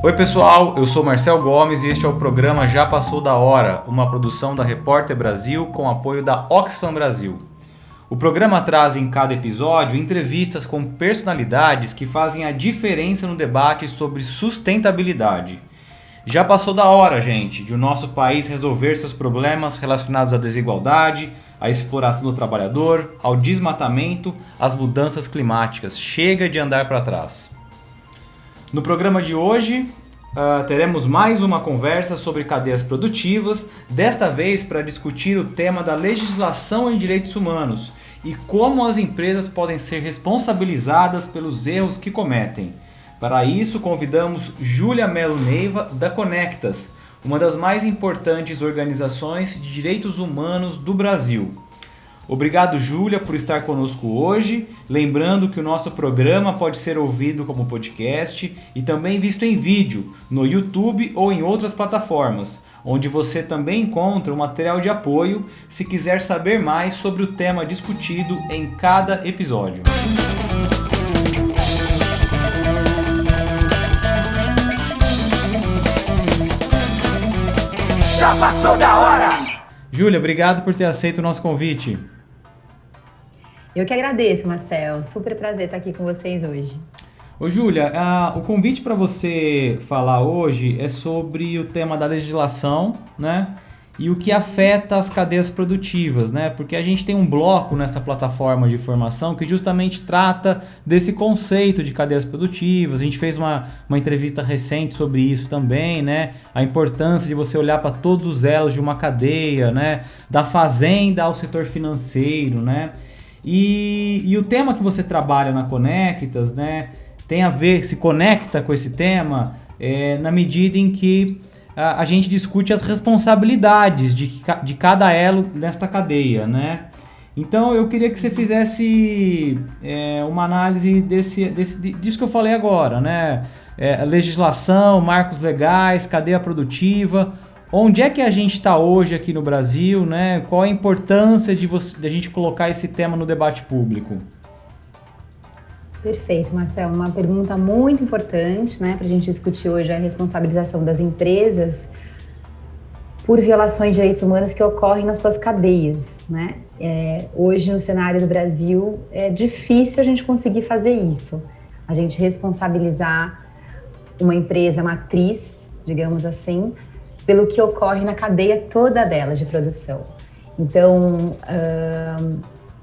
Oi pessoal, eu sou Marcel Gomes e este é o programa Já Passou da Hora, uma produção da Repórter Brasil com apoio da Oxfam Brasil. O programa traz em cada episódio entrevistas com personalidades que fazem a diferença no debate sobre sustentabilidade. Já passou da hora, gente, de o nosso país resolver seus problemas relacionados à desigualdade, à exploração do trabalhador, ao desmatamento, às mudanças climáticas. Chega de andar para trás. No programa de hoje, uh, teremos mais uma conversa sobre cadeias produtivas, desta vez para discutir o tema da legislação em direitos humanos e como as empresas podem ser responsabilizadas pelos erros que cometem. Para isso, convidamos Júlia Melo Neiva, da Conectas, uma das mais importantes organizações de direitos humanos do Brasil. Obrigado, Júlia, por estar conosco hoje. Lembrando que o nosso programa pode ser ouvido como podcast e também visto em vídeo no YouTube ou em outras plataformas, onde você também encontra o material de apoio se quiser saber mais sobre o tema discutido em cada episódio. Já passou da hora! Júlia, obrigado por ter aceito o nosso convite. Eu que agradeço, Marcel. Super prazer estar aqui com vocês hoje. Ô, Júlia, o convite para você falar hoje é sobre o tema da legislação, né? E o que afeta as cadeias produtivas, né? Porque a gente tem um bloco nessa plataforma de formação que justamente trata desse conceito de cadeias produtivas. A gente fez uma, uma entrevista recente sobre isso também, né? A importância de você olhar para todos os elos de uma cadeia, né? Da fazenda ao setor financeiro, né? E, e o tema que você trabalha na Conectas, né, tem a ver, se conecta com esse tema é, na medida em que a, a, gente discute as responsabilidades de, de cada elo nesta cadeia, né? Então eu queria que você fizesse é, uma análise desse, desse, disso que eu falei agora, né? É, legislação, marcos legais, cadeia produtiva, Onde é que a gente está hoje aqui no Brasil, né? Qual a importância de, você, de a gente colocar esse tema no debate público? Perfeito, Marcelo. Uma pergunta muito importante, né, para a gente discutir hoje a responsabilização das empresas por violações de direitos humanos que ocorrem nas suas cadeias, né? É, hoje no cenário do Brasil é difícil a gente conseguir fazer isso, a gente responsabilizar uma empresa matriz, digamos assim, pelo que ocorre na cadeia toda dela de produção. Então,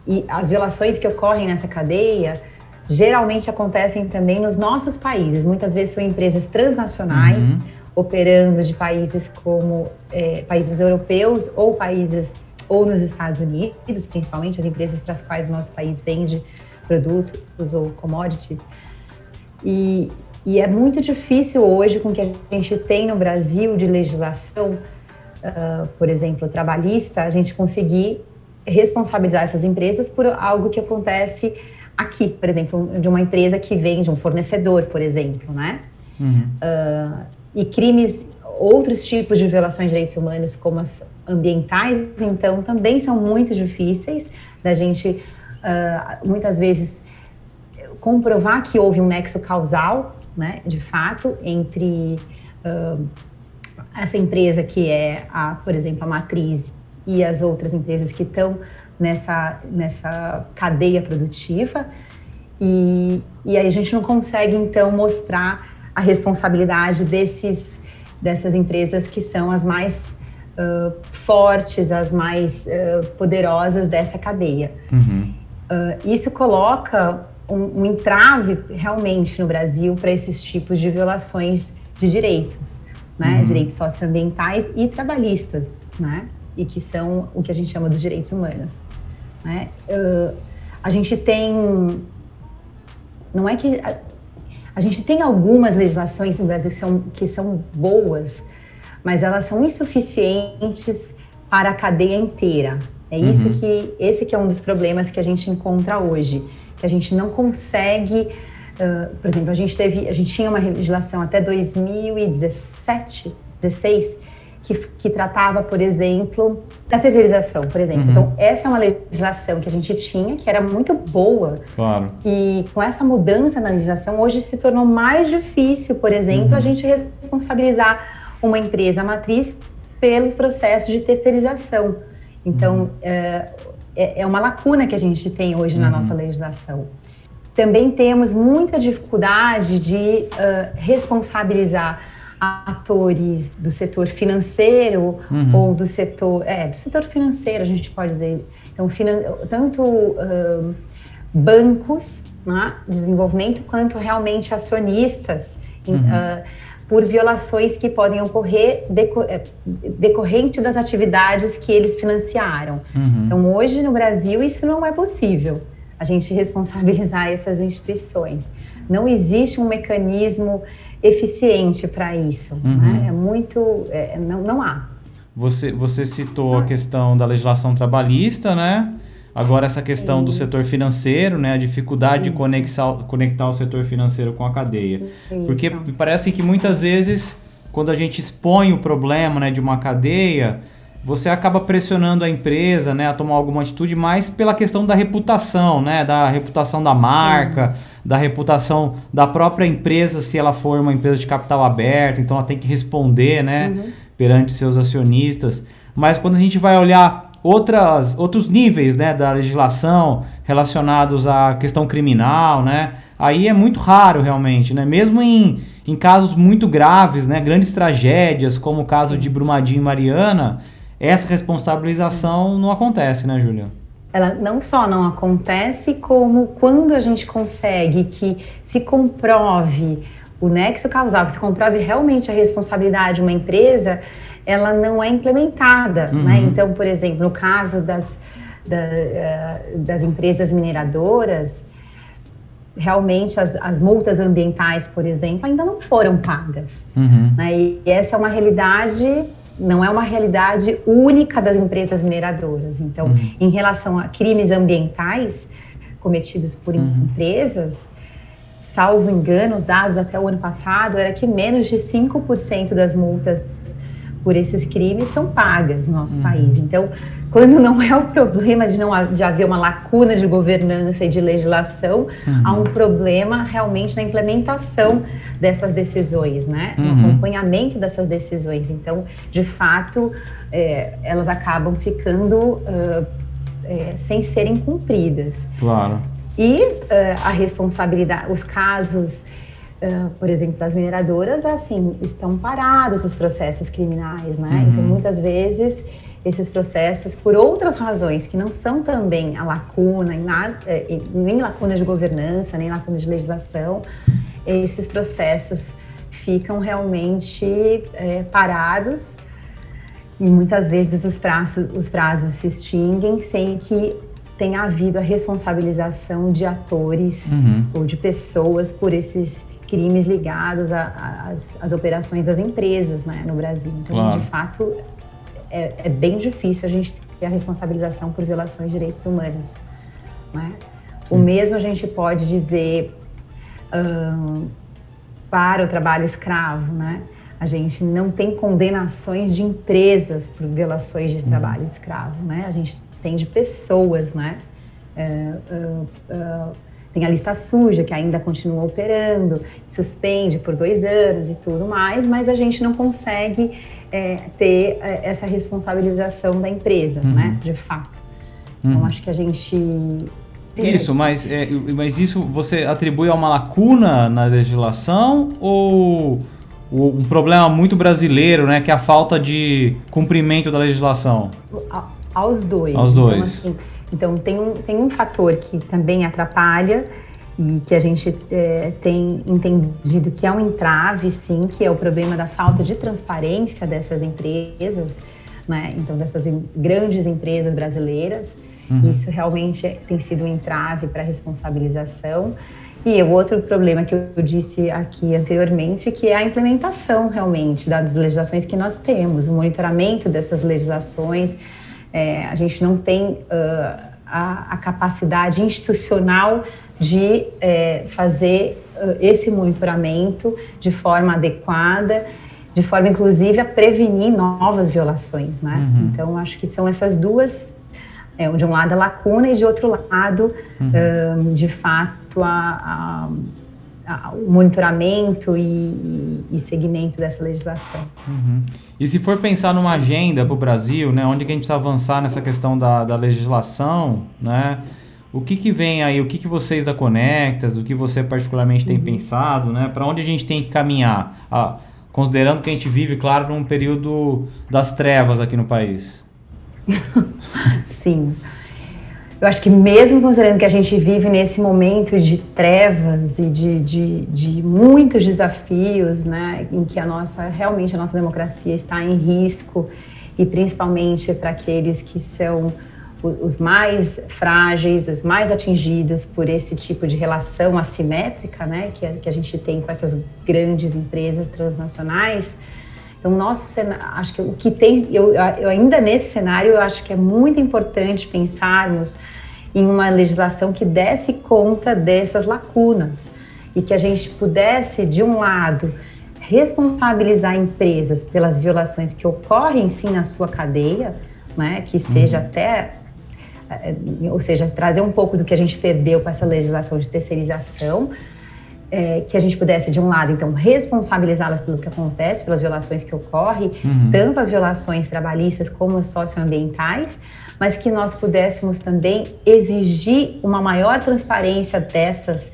e as violações que ocorrem nessa cadeia geralmente acontecem também nos nossos países. Muitas vezes são empresas transnacionais uhum. operando de países como é, países europeus ou países ou nos Estados Unidos, principalmente as empresas para as quais o nosso país vende produtos ou commodities. E, e é muito difícil hoje, com o que a gente tem no Brasil de legislação, uh, por exemplo, trabalhista, a gente conseguir responsabilizar essas empresas por algo que acontece aqui, por exemplo, de uma empresa que vende um fornecedor, por exemplo, né? Uhum. Uh, e crimes, outros tipos de violações de direitos humanos, como as ambientais, então, também são muito difíceis da gente, uh, muitas vezes, comprovar que houve um nexo causal né, de fato, entre uh, essa empresa que é, a, por exemplo, a matriz e as outras empresas que estão nessa, nessa cadeia produtiva. E, e aí a gente não consegue, então, mostrar a responsabilidade desses, dessas empresas que são as mais uh, fortes, as mais uh, poderosas dessa cadeia. Uhum. Uh, isso coloca um, um entrave realmente no Brasil para esses tipos de violações de direitos, né? Uhum. Direitos socioambientais e trabalhistas, né? E que são o que a gente chama dos direitos humanos. Né? Uh, a gente tem. Não é que. A, a, gente tem algumas legislações no Brasil que são, que são boas, mas elas são insuficientes para a cadeia inteira. É isso uhum. que. Esse que é um dos problemas que a gente encontra hoje que a gente não consegue. Uh, por exemplo, a gente teve, a gente tinha uma legislação até 2017, 16, que, que tratava, por exemplo, da terceirização, por exemplo. Uhum. Então, essa é uma legislação que a gente tinha, que era muito boa. Claro. E com essa mudança na legislação, hoje se tornou mais difícil, por exemplo, uhum. a gente responsabilizar uma empresa matriz pelos processos de terceirização. Então, uhum. é, é uma lacuna que a gente tem hoje na uhum. nossa legislação. Também temos muita dificuldade de uh, responsabilizar atores do setor financeiro uhum. ou do setor é do setor financeiro a gente pode dizer então finan tanto uh, bancos né, de desenvolvimento quanto realmente acionistas uhum. uh, por violações que podem ocorrer é, decorrente das atividades que eles financiaram. Uhum. Então hoje no Brasil isso não é possível a gente responsabilizar essas instituições. Não existe um mecanismo eficiente para isso. Uhum. Né? É muito. É, não, não há. Você, você citou a questão da legislação trabalhista, né? Agora essa questão do setor financeiro, né? A dificuldade Isso. de conectar, conectar o setor financeiro com a cadeia. Isso. Porque parece que muitas vezes, quando a gente expõe o problema né, de uma cadeia, você acaba pressionando a empresa né, a tomar alguma atitude mais pela questão da reputação, né, da reputação da marca, Sim. da reputação da própria empresa, se ela for uma empresa de capital aberto, então ela tem que responder né, uhum. perante seus acionistas. Mas quando a gente vai olhar outras, outros níveis né, da legislação relacionados à questão criminal, né, aí é muito raro realmente, né, mesmo em, em casos muito graves, né, grandes tragédias, como o caso de Brumadinho e Mariana, essa responsabilização não acontece, né, Júlia? Ela não só não acontece, como quando a gente consegue que se comprove o nexo causal, que se comprove realmente a responsabilidade de uma empresa, ela não é implementada. Né? Uhum. Né? Então, por exemplo, no caso das, da, eh, das empresas mineradoras, realmente as, as, multas ambientais, por exemplo, ainda não foram pagas. Uhum. Né? E essa é uma realidade não é uma realidade única das empresas mineradoras. Então, uhum. em relação a crimes ambientais cometidos por uhum. empresas, salvo engano, os dados até o ano passado era que menos de 5% das multas por esses crimes são pagas no nosso uhum. país. Então, quando não é o problema de não de haver uma lacuna de governança e de legislação, uhum. há um problema realmente na implementação dessas decisões, né? No uhum. acompanhamento dessas decisões. Então, de fato, é, elas acabam ficando uh, é, sem serem cumpridas. Claro. E uh, a responsabilidade, os casos Uh, por exemplo, das mineradoras, assim, estão parados os processos criminais, né? Uhum. Então, muitas vezes, esses processos, por outras razões, que não são também a lacuna, eh, nem lacuna de governança, nem lacuna de legislação, esses processos ficam realmente é, parados e muitas vezes os prazos, os prazos se extinguem sem que tenha havido a responsabilização de atores uhum. ou de pessoas por esses crimes ligados às operações das empresas né, no Brasil. Então, claro. de fato, é, é, bem difícil a gente ter a responsabilização por violações de direitos humanos. Né? O mesmo a gente pode dizer um, para o trabalho escravo, né? A gente não tem condenações de empresas por violações de trabalho escravo, né? A gente tem de pessoas, né? Uh, uh, uh, tem a lista suja, que ainda continua operando, suspende por dois anos e tudo mais, mas a gente não consegue é, ter essa responsabilização da empresa, uhum. né, de fato. Então, uhum. Então, acho que a gente isso, mas, é, mas isso você atribui a uma lacuna na legislação ou um problema muito brasileiro, né, que é a falta de cumprimento da legislação? Aos dois. Aos dois. Então, assim, então, tem um, tem um fator que também atrapalha e que a gente é, tem entendido que é um entrave, sim, que é o problema da falta de transparência dessas empresas, né? Então, dessas grandes empresas brasileiras. Uhum. Isso realmente tem sido um entrave para a responsabilização. E o outro problema que eu disse aqui anteriormente, que é a implementação realmente das legislações que nós temos, o monitoramento dessas legislações, é, a gente não tem uh, a, a, capacidade institucional de é, fazer uh, esse monitoramento de forma adequada de forma inclusive a prevenir novas violações, né? Uhum. Então acho que são essas duas, é, de um lado a lacuna e de outro lado, uhum. um, de fato, a, a, a, o monitoramento e, e, segmento dessa legislação. Uhum. E se for pensar numa agenda para o Brasil, né, onde que a gente precisa avançar nessa questão da, da legislação, né? O que, que vem aí? O que, que vocês da Conectas, o que você particularmente tem uhum. pensado, né? Para onde a gente tem que caminhar? Ah, considerando que a gente vive, claro, num período das trevas aqui no país. Sim. Eu acho que mesmo considerando que a gente vive nesse momento de trevas e de, de, de muitos desafios, né, em que a nossa, realmente a nossa democracia está em risco, e principalmente para aqueles que são os mais frágeis, os mais atingidos por esse tipo de relação assimétrica, né, que a, que a gente tem com essas grandes empresas transnacionais. Então, nosso cenário, acho que o que tem, eu, eu ainda nesse cenário, eu acho que é muito importante pensarmos em uma legislação que desse conta dessas lacunas e que a gente pudesse, de um lado, responsabilizar empresas pelas violações que ocorrem sim na sua cadeia, né, que seja uhum. até é, ou seja, trazer um pouco do que a gente perdeu com essa legislação de terceirização, é, que a gente pudesse, de um lado, então, responsabilizá-las pelo que acontece, pelas violações que ocorrem, uhum. tanto as violações trabalhistas como as socioambientais, mas que nós pudéssemos também exigir uma maior transparência dessas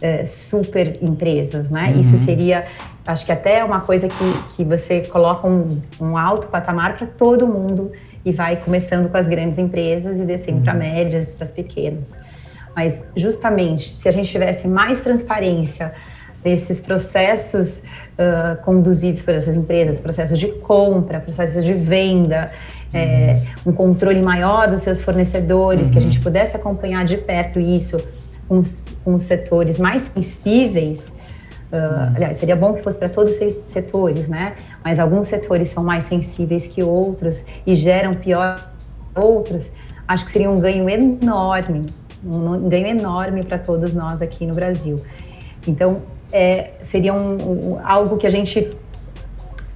é, super empresas, né? Uhum. Isso seria, acho que até uma coisa que, que você coloca um, um alto patamar para todo mundo e vai começando com as grandes empresas e descendo uhum. para médias, para as pequenas. Mas justamente se a gente tivesse mais transparência desses processos uh, conduzidos por essas empresas, processos de compra, processos de venda, uhum. é, um controle maior dos seus fornecedores, uhum. que a gente uhum. pudesse acompanhar de perto isso com os, com os setores mais sensíveis, Uh, aliás, seria bom que fosse para todos os setores, né? Mas alguns setores são mais sensíveis que outros e geram pior outros. Acho que seria um ganho enorme, um ganho enorme para todos nós aqui no Brasil. Então, é, seria um, um, algo que a gente,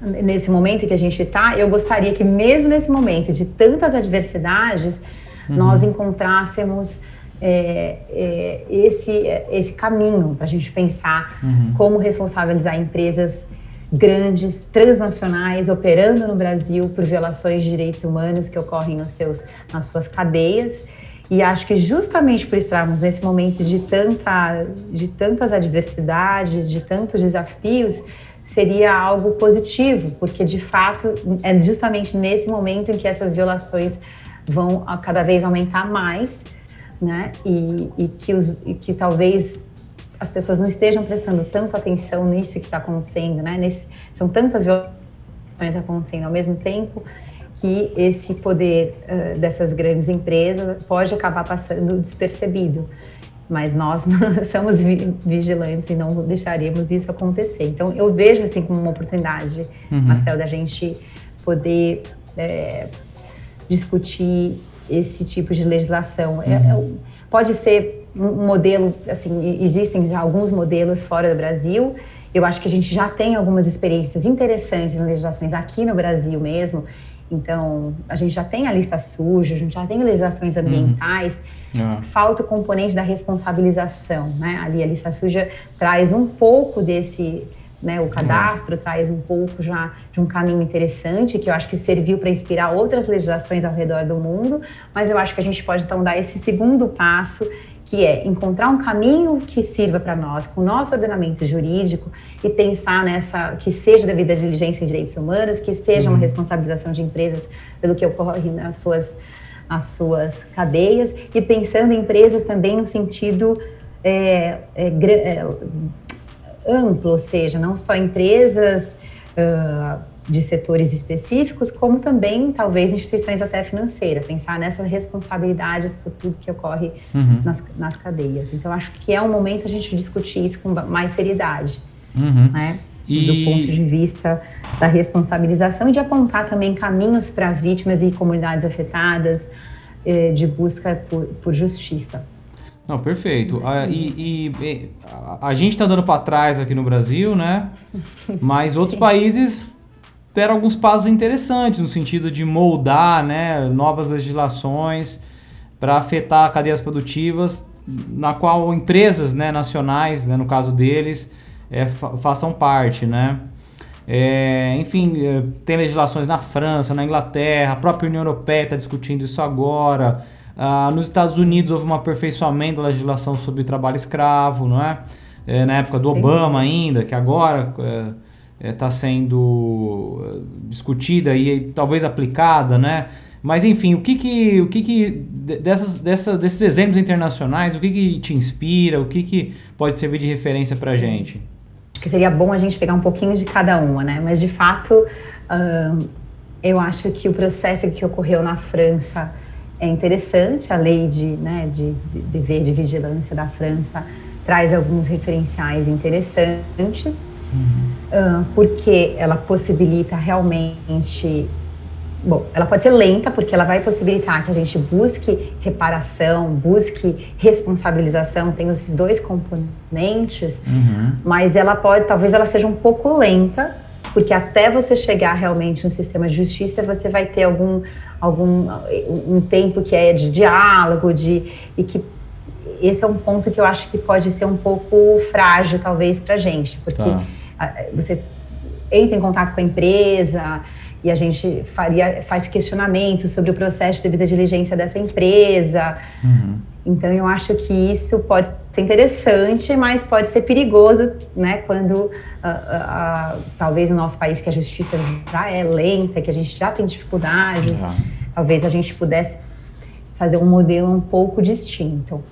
nesse momento que a gente está, eu gostaria que mesmo nesse momento de tantas adversidades, uhum. nós encontrássemos é, é, esse, esse caminho para a gente pensar uhum. como responsabilizar empresas grandes, transnacionais, operando no Brasil por violações de direitos humanos que ocorrem nos seus, nas suas cadeias. E acho que justamente por estarmos nesse momento de, tanta, de tantas adversidades, de tantos desafios, seria algo positivo, porque de fato é justamente nesse momento em que essas violações vão cada vez aumentar mais né? E, e que, os, e que talvez as pessoas não estejam prestando tanto atenção nisso que está acontecendo, né? Nesse, são tantas violações acontecendo ao mesmo tempo que esse poder uh, dessas grandes empresas pode acabar passando despercebido. Mas nós somos vigilantes e não deixaremos isso acontecer. Então, eu vejo assim como uma oportunidade, uhum. Marcel, da gente poder é, discutir esse tipo de legislação. É, uhum. É, pode ser um modelo, assim, existem já alguns modelos fora do Brasil. Eu acho que a gente já tem algumas experiências interessantes em legislações aqui no Brasil mesmo. Então, a gente já tem a lista suja, a gente já tem legislações uhum. ambientais. Uhum. Falta o componente da responsabilização, né? Ali a lista suja traz um pouco desse né, o cadastro é. traz um pouco já de um caminho interessante, que eu acho que serviu para inspirar outras legislações ao redor do mundo, mas eu acho que a gente pode então dar esse segundo passo, que é encontrar um caminho que sirva para nós, com o nosso ordenamento jurídico, e pensar nessa, que seja devida diligência em direitos humanos, que seja uhum. uma responsabilização de empresas pelo que ocorre nas suas, nas suas cadeias, e pensando em empresas também no sentido é, é, é, amplo, ou seja, não só empresas uh, de setores específicos, como também talvez instituições até financeiras, pensar nessas responsabilidades por tudo que ocorre uhum. nas, nas cadeias. Então, acho que é um momento a gente discutir isso com mais seriedade, uhum. né? E... do ponto de vista da responsabilização e de apontar também caminhos para vítimas e comunidades afetadas eh, de busca por, por justiça. Não, perfeito. Ah, e, e, e, a gente está andando para trás aqui no Brasil, né? Mas outros países deram alguns passos interessantes no sentido de moldar né, novas legislações para afetar cadeias produtivas, na qual empresas né, nacionais, né, no caso deles, é, fa façam parte. Né? É, enfim, é, tem legislações na França, na Inglaterra, a própria União Europeia está discutindo isso agora. Ah, nos Estados Unidos houve um aperfeiçoamento da legislação sobre trabalho escravo, não é? é na época do. Obama ainda, que agora está é, é sendo é, discutida e talvez aplicada, né? Mas enfim, o que que, o que, que dessas, dessas, desses exemplos internacionais, o que, que te inspira, o que, que pode servir de referência para a gente? Acho que seria bom a gente pegar um pouquinho de cada uma, né? Mas de fato, eu acho que o processo que ocorreu na França é interessante. A lei de, né, de, de dever de vigilância da França traz alguns referenciais interessantes, uhum. porque ela possibilita realmente Bom, ela pode ser lenta, porque ela vai possibilitar que a gente busque reparação, busque responsabilização, tem esses dois componentes, uhum. mas ela pode, talvez ela seja um pouco lenta, porque até você chegar realmente no sistema de justiça, você vai ter algum, algum um tempo que é de diálogo, de, e que esse é um ponto que eu acho que pode ser um pouco frágil, talvez, para a gente, porque tá. você entra em contato com a empresa, e a gente faria, faz questionamento sobre o processo de devida diligência dessa empresa. Uhum. Então, eu acho que isso pode ser interessante, mas pode ser perigoso, né, quando uh, uh, uh, talvez no nosso país que a justiça já é lenta, que a gente já tem dificuldades, uhum. talvez a gente pudesse fazer um modelo um pouco distinto.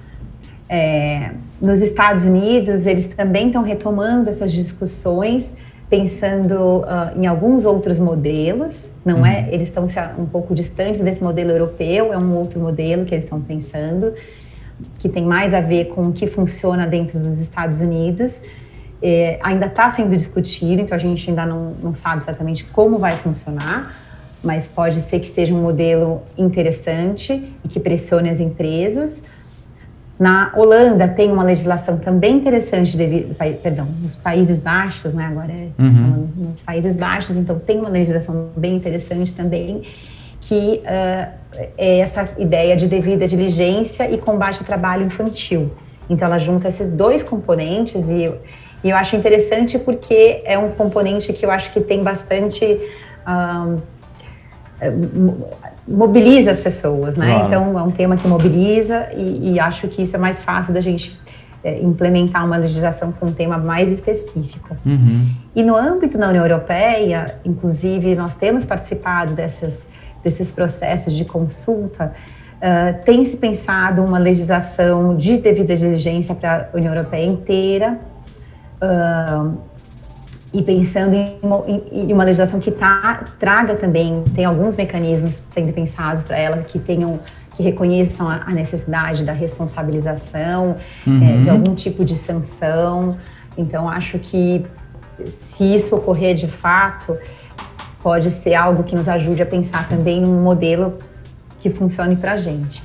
É, nos Estados Unidos, eles também estão retomando essas discussões, pensando uh, em alguns outros modelos, não é? uhum. é? Eles estão um pouco distantes desse modelo europeu, é um outro modelo que eles estão pensando, que tem mais a ver com o que funciona dentro dos Estados Unidos. É, ainda está sendo discutido, então a gente ainda não, não sabe exatamente como vai funcionar, mas pode ser que seja um modelo interessante e que pressione as empresas. Na Holanda tem uma legislação também interessante, devido, perdão, nos Países Baixos, né? Agora é uhum. nos Países Baixos, então tem uma legislação bem interessante também, que uh, é essa ideia de devida diligência e combate ao trabalho infantil. Então ela junta esses dois componentes e, e eu acho interessante porque é um componente que eu acho que tem bastante uh, mobiliza as pessoas, né? Claro. Então é um tema que mobiliza e, e, acho que isso é mais fácil da gente é, implementar uma legislação com um tema mais específico. Uhum. E no âmbito da União Europeia, inclusive, nós temos participado dessas, desses processos de consulta. Uh, tem se pensado uma legislação de devida diligência para a União Europeia inteira. Uh, e pensando em uma, em uma legislação que tá, traga também, tem alguns mecanismos sendo pensados para ela que tenham que reconheçam a, a necessidade da responsabilização, uhum. é, de algum tipo de sanção. Então, acho que se isso ocorrer de fato, pode ser algo que nos ajude a pensar também num modelo que funcione para a gente.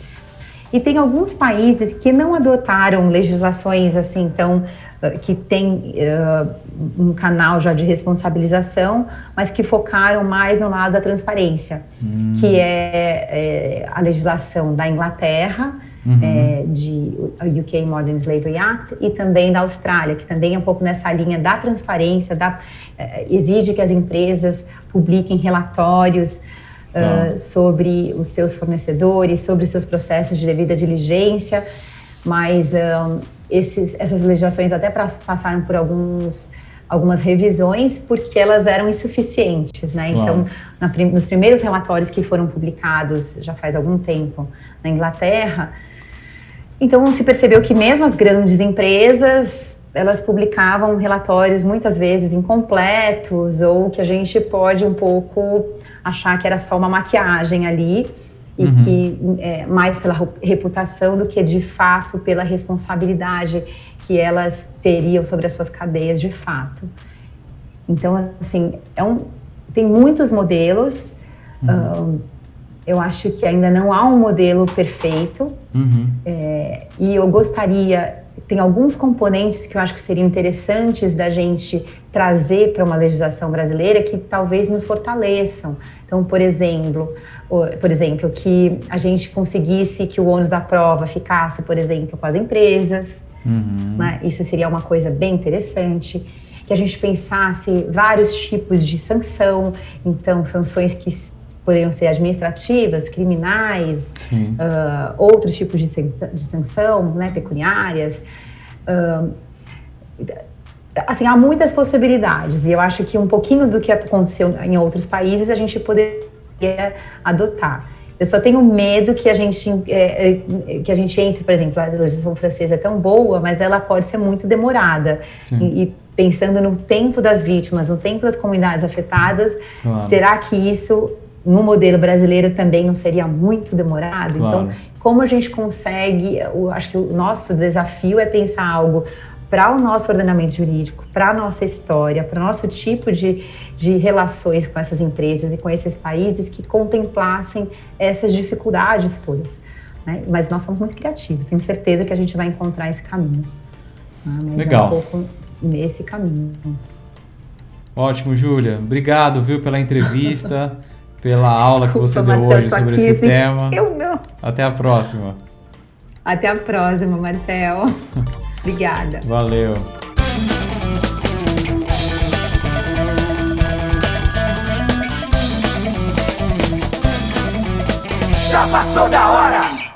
E tem alguns países que não adotaram legislações assim tão eh, que tem uh, um canal já de responsabilização, mas que focaram mais no lado da transparência, hum. que é, é, a legislação da Inglaterra, uhum. é, de UK Modern Slavery Act, e também da Austrália, que também é um pouco nessa linha da transparência, da, é, exige que as empresas publiquem relatórios uh, sobre os seus fornecedores, sobre os seus processos de devida diligência, mas um, esses, essas legislações até passaram por alguns algumas revisões porque elas eram insuficientes, né? Então, na, nos primeiros relatórios que foram publicados já faz algum tempo na Inglaterra, então se percebeu que mesmo as grandes empresas elas publicavam relatórios muitas vezes incompletos ou que a gente pode um pouco achar que era só uma maquiagem ali e uhum. que é, mais pela reputação do que de fato pela responsabilidade que elas teriam sobre as suas cadeias de fato. Então, assim, é um, tem muitos modelos. Uhum. eu acho que ainda não há um modelo perfeito. Uhum. É, e eu gostaria tem alguns componentes que eu acho que seriam interessantes da gente trazer para uma legislação brasileira que talvez nos fortaleçam. Então, por exemplo, por exemplo, que a gente conseguisse que o ônus da prova ficasse, por exemplo, com as empresas. Uhum. Né? Isso seria uma coisa bem interessante. Que a gente pensasse vários tipos de sanção, então sanções que poderiam ser administrativas, criminais, uh, outros tipos de, de sanção, né, pecuniárias. Uh, assim, há muitas possibilidades e eu acho que um pouquinho do que aconteceu em outros países a gente poderia adotar. Eu só tenho medo que a gente é, que a gente entre, por exemplo, a legislação francesa é tão boa, mas ela pode ser muito demorada. E, e, pensando no tempo das vítimas, no tempo das comunidades afetadas, claro. será que isso no modelo brasileiro também não seria muito demorado? Claro. Então, como a gente consegue? Eu acho que o nosso desafio é pensar algo para o nosso ordenamento jurídico, para a nossa história, para o nosso tipo de, de relações com essas empresas e com esses países que contemplassem essas dificuldades todas. Né? Mas nós somos muito criativos, tenho certeza que a gente vai encontrar esse caminho. Né? Legal. É um pouco nesse caminho. Ótimo, Júlia. Obrigado, viu, pela entrevista, pela aula Desculpa, que você deu hoje sobre aqui, esse assim, tema. Eu não. Até a próxima. Até a próxima, Marcel. Obrigada. Valeu. Já passou da hora!